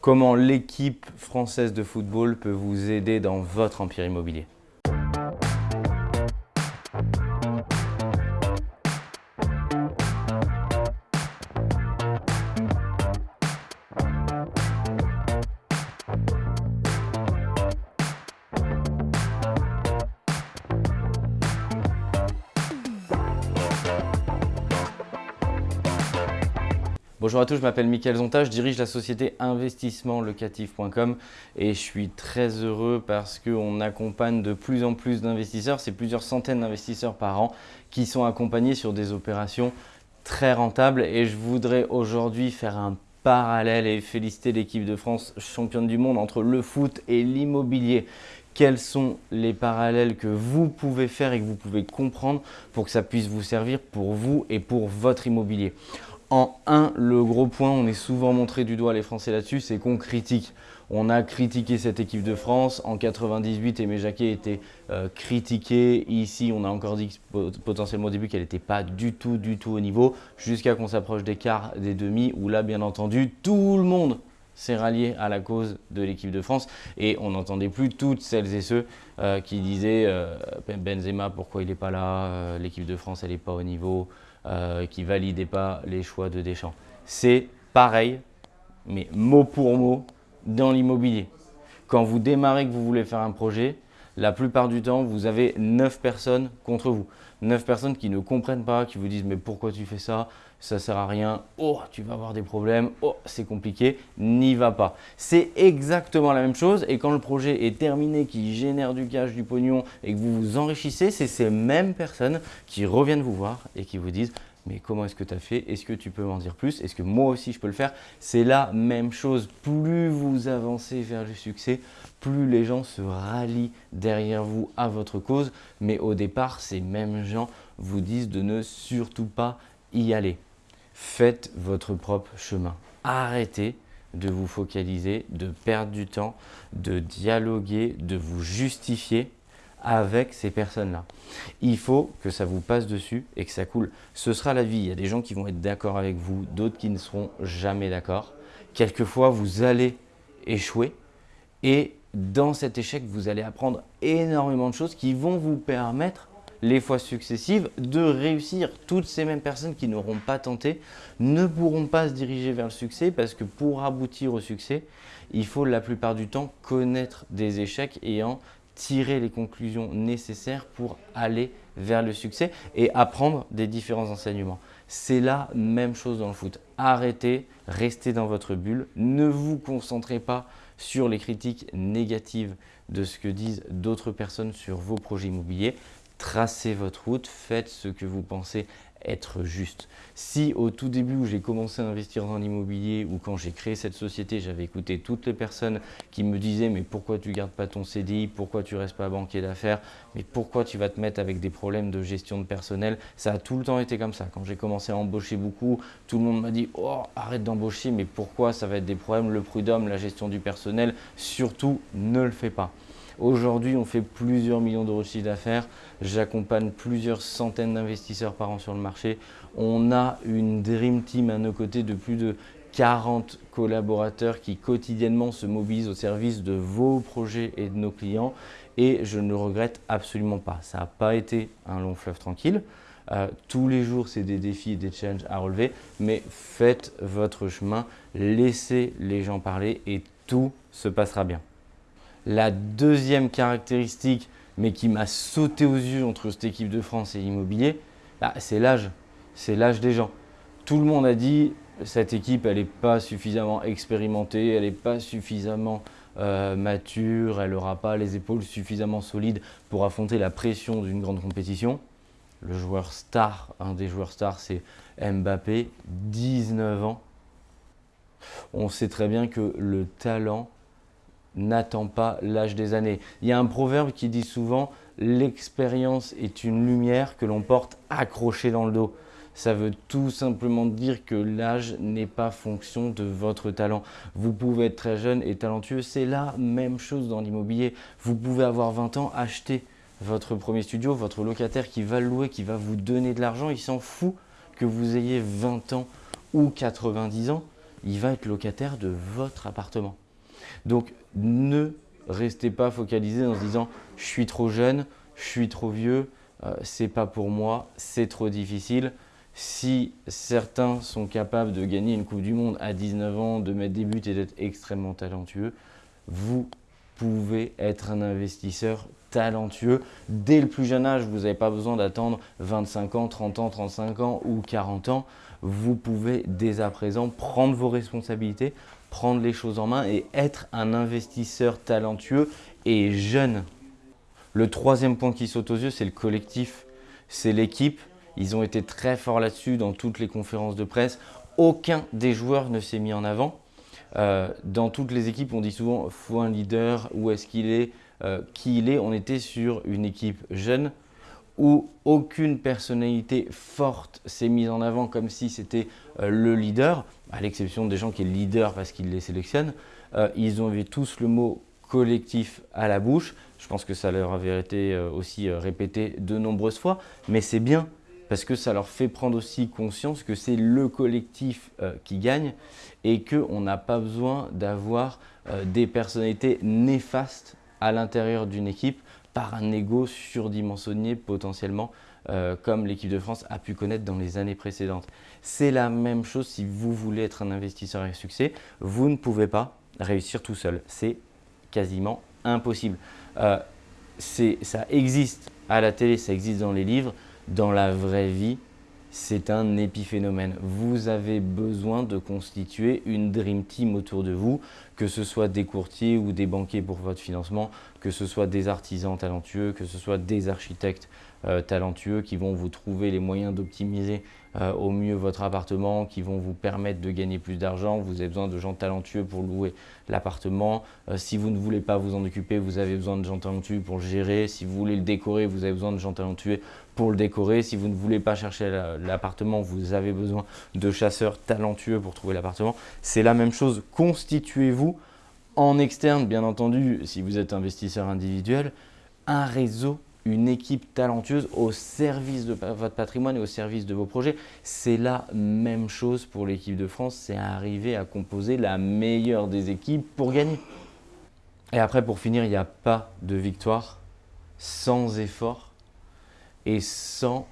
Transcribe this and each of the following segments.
comment l'équipe française de football peut vous aider dans votre empire immobilier? Bonjour à tous, je m'appelle Mickaël Zonta, je dirige la société investissementlocatif.com et je suis très heureux parce qu'on accompagne de plus en plus d'investisseurs, c'est plusieurs centaines d'investisseurs par an qui sont accompagnés sur des opérations très rentables et je voudrais aujourd'hui faire un parallèle et féliciter l'équipe de France championne du monde entre le foot et l'immobilier quels sont les parallèles que vous pouvez faire et que vous pouvez comprendre pour que ça puisse vous servir pour vous et pour votre immobilier? En un, le gros point, on est souvent montré du doigt les Français là-dessus, c'est qu'on critique. On a critiqué cette équipe de France. En 98, Aimé Jacquet était euh, critiqué. Ici, on a encore dit potentiellement au début qu'elle n'était pas du tout, du tout au niveau, jusqu'à qu'on s'approche des quarts, des demi, où là, bien entendu, tout le monde s'est rallié à la cause de l'équipe de France et on n'entendait plus toutes celles et ceux euh, qui disaient euh, Benzema pourquoi il n'est pas là, l'équipe de France elle n'est pas au niveau, euh, qui ne validait pas les choix de Deschamps. C'est pareil, mais mot pour mot, dans l'immobilier. Quand vous démarrez que vous voulez faire un projet, la plupart du temps, vous avez 9 personnes contre vous. 9 personnes qui ne comprennent pas, qui vous disent « mais pourquoi tu fais ça? Ça sert à rien. Oh, tu vas avoir des problèmes. Oh, c'est compliqué. N'y va pas. » C'est exactement la même chose et quand le projet est terminé, qui génère du cash, du pognon et que vous vous enrichissez, c'est ces mêmes personnes qui reviennent vous voir et qui vous disent mais comment est-ce que tu as fait? Est-ce que tu peux m'en dire plus? Est-ce que moi aussi je peux le faire? C'est la même chose. Plus vous avancez vers le succès, plus les gens se rallient derrière vous à votre cause. Mais au départ, ces mêmes gens vous disent de ne surtout pas y aller. Faites votre propre chemin. Arrêtez de vous focaliser, de perdre du temps, de dialoguer, de vous justifier avec ces personnes-là. Il faut que ça vous passe dessus et que ça coule. Ce sera la vie. Il y a des gens qui vont être d'accord avec vous, d'autres qui ne seront jamais d'accord. Quelquefois, vous allez échouer et dans cet échec, vous allez apprendre énormément de choses qui vont vous permettre les fois successives de réussir. Toutes ces mêmes personnes qui n'auront pas tenté ne pourront pas se diriger vers le succès parce que pour aboutir au succès, il faut la plupart du temps connaître des échecs et en tirer les conclusions nécessaires pour aller vers le succès et apprendre des différents enseignements. C'est la même chose dans le foot. Arrêtez, restez dans votre bulle, ne vous concentrez pas sur les critiques négatives de ce que disent d'autres personnes sur vos projets immobiliers. Tracez votre route, faites ce que vous pensez être juste. Si au tout début où j'ai commencé à investir dans l'immobilier ou quand j'ai créé cette société, j'avais écouté toutes les personnes qui me disaient mais pourquoi tu gardes pas ton CDI, pourquoi tu restes pas banquier d'affaires, mais pourquoi tu vas te mettre avec des problèmes de gestion de personnel, ça a tout le temps été comme ça. Quand j'ai commencé à embaucher beaucoup, tout le monde m'a dit oh arrête d'embaucher mais pourquoi ça va être des problèmes, le prud'homme, la gestion du personnel, surtout ne le fais pas. Aujourd'hui, on fait plusieurs millions de chiffre d'affaires. J'accompagne plusieurs centaines d'investisseurs par an sur le marché. On a une Dream Team à nos côtés de plus de 40 collaborateurs qui quotidiennement se mobilisent au service de vos projets et de nos clients et je ne le regrette absolument pas. Ça n'a pas été un long fleuve tranquille. Euh, tous les jours, c'est des défis et des challenges à relever, mais faites votre chemin, laissez les gens parler et tout se passera bien. La deuxième caractéristique, mais qui m'a sauté aux yeux entre cette équipe de France et l'immobilier, bah, c'est l'âge. C'est l'âge des gens. Tout le monde a dit cette équipe, elle n'est pas suffisamment expérimentée, elle n'est pas suffisamment euh, mature, elle n'aura pas les épaules suffisamment solides pour affronter la pression d'une grande compétition. Le joueur star, un des joueurs stars, c'est Mbappé, 19 ans. On sait très bien que le talent n'attend pas l'âge des années. Il y a un proverbe qui dit souvent « l'expérience est une lumière que l'on porte accrochée dans le dos ». Ça veut tout simplement dire que l'âge n'est pas fonction de votre talent. Vous pouvez être très jeune et talentueux, c'est la même chose dans l'immobilier. Vous pouvez avoir 20 ans, acheter votre premier studio, votre locataire qui va le louer, qui va vous donner de l'argent, il s'en fout que vous ayez 20 ans ou 90 ans il va être locataire de votre appartement. Donc, ne restez pas focalisé en se disant « je suis trop jeune, je suis trop vieux, euh, c'est pas pour moi, c'est trop difficile ». Si certains sont capables de gagner une Coupe du Monde à 19 ans, de mettre des buts et d'être extrêmement talentueux, vous pouvez être un investisseur talentueux. Dès le plus jeune âge, vous n'avez pas besoin d'attendre 25 ans, 30 ans, 35 ans ou 40 ans. Vous pouvez dès à présent prendre vos responsabilités, prendre les choses en main et être un investisseur talentueux et jeune. Le troisième point qui saute aux yeux, c'est le collectif, c'est l'équipe. Ils ont été très forts là-dessus dans toutes les conférences de presse. Aucun des joueurs ne s'est mis en avant. Euh, dans toutes les équipes, on dit souvent « faut un leader, où est-ce qu'il est, euh, qui il est ». On était sur une équipe jeune où aucune personnalité forte s'est mise en avant comme si c'était euh, le leader, à l'exception des gens qui sont leader parce qu'ils les sélectionnent. ils ont eu tous le mot collectif à la bouche. Je pense que ça leur avait été aussi répété de nombreuses fois, mais c'est bien parce que ça leur fait prendre aussi conscience que c'est le collectif euh, qui gagne et qu'on n'a pas besoin d'avoir euh, des personnalités néfastes à l'intérieur d'une équipe par un ego surdimensionné potentiellement euh, comme l'équipe de France a pu connaître dans les années précédentes. C'est la même chose si vous voulez être un investisseur à succès, vous ne pouvez pas réussir tout seul. C'est quasiment impossible. ça existe à la télé, ça existe dans les livres, dans la vraie vie, c'est un épiphénomène. Vous avez besoin de constituer une Dream Team autour de vous, que ce soit des courtiers ou des banquiers pour votre financement, que ce soit des artisans talentueux, que ce soit des architectes euh, talentueux qui vont vous trouver les moyens d'optimiser euh, au mieux votre appartement, qui vont vous permettre de gagner plus d'argent. Vous avez besoin de gens talentueux pour louer l'appartement. Euh, si vous ne voulez pas vous en occuper, vous avez besoin de gens talentueux pour le gérer. Si vous voulez le décorer, vous avez besoin de gens talentueux pour le décorer. Si vous ne voulez pas chercher l'appartement, vous avez besoin de chasseurs talentueux pour trouver l'appartement. C'est la même chose. Constituez-vous en externe, bien entendu, si vous êtes investisseur individuel, un réseau une équipe talentueuse au service de votre patrimoine et au service de vos projets. C'est la même chose pour l'équipe de France, c'est arriver à composer la meilleure des équipes pour gagner. Et après, pour finir, il n'y a pas de victoire sans effort et sans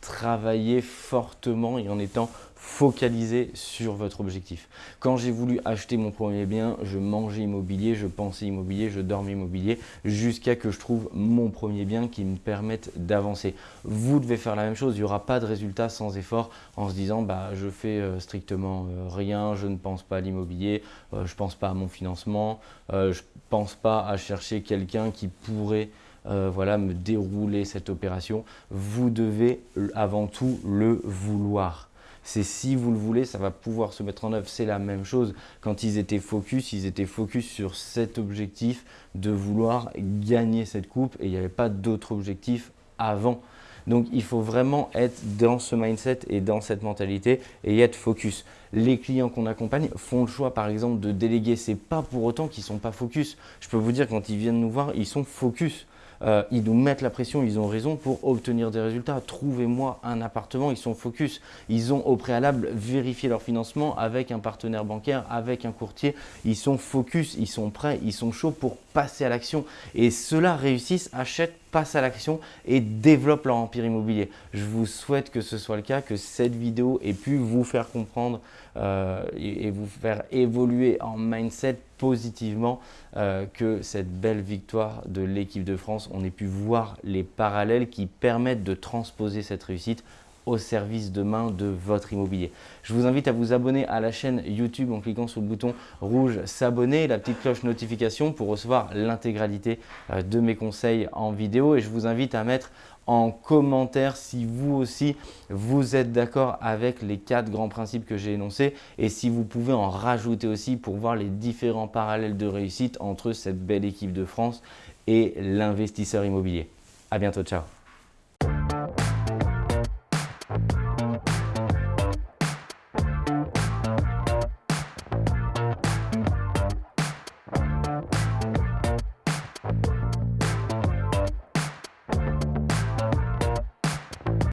travailler fortement et en étant focalisé sur votre objectif. Quand j'ai voulu acheter mon premier bien, je mangeais immobilier, je pensais immobilier, je dormais immobilier, jusqu'à que je trouve mon premier bien qui me permette d'avancer. Vous devez faire la même chose, il n'y aura pas de résultat sans effort en se disant bah, je fais euh, strictement euh, rien, je ne pense pas à l'immobilier, euh, je ne pense pas à mon financement, je ne pense pas à chercher quelqu'un qui pourrait voilà, me dérouler cette opération. Vous devez avant tout le vouloir c'est si vous le voulez, ça va pouvoir se mettre en œuvre. C'est la même chose. Quand ils étaient focus, ils étaient focus sur cet objectif de vouloir gagner cette coupe et il n'y avait pas d'autre objectif avant. Donc, il faut vraiment être dans ce mindset et dans cette mentalité et être focus. Les clients qu'on accompagne font le choix, par exemple, de déléguer. Ce n'est pas pour autant qu'ils ne sont pas focus. Je peux vous dire, quand ils viennent nous voir, ils sont focus. Euh, ils nous mettent la pression, ils ont raison pour obtenir des résultats. Trouvez-moi un appartement, ils sont focus. Ils ont au préalable vérifié leur financement avec un partenaire bancaire, avec un courtier. Ils sont focus, ils sont prêts, ils sont chauds pour passer à l'action. Et ceux-là réussissent, achètent, passent à l'action et développent leur empire immobilier. Je vous souhaite que ce soit le cas, que cette vidéo ait pu vous faire comprendre euh, et, vous faire évoluer en mindset positivement euh, que cette belle victoire de l'équipe de France, on ait pu voir les parallèles qui permettent de transposer cette réussite au service demain de votre immobilier. Je vous invite à vous abonner à la chaîne YouTube en cliquant sur le bouton rouge s'abonner la petite cloche notification pour recevoir l'intégralité euh, de mes conseils en vidéo et je vous invite à mettre en commentaire si vous aussi vous êtes d'accord avec les quatre grands principes que j'ai énoncés et si vous pouvez en rajouter aussi pour voir les différents parallèles de réussite entre cette belle équipe de France et l'investisseur immobilier. À bientôt, ciao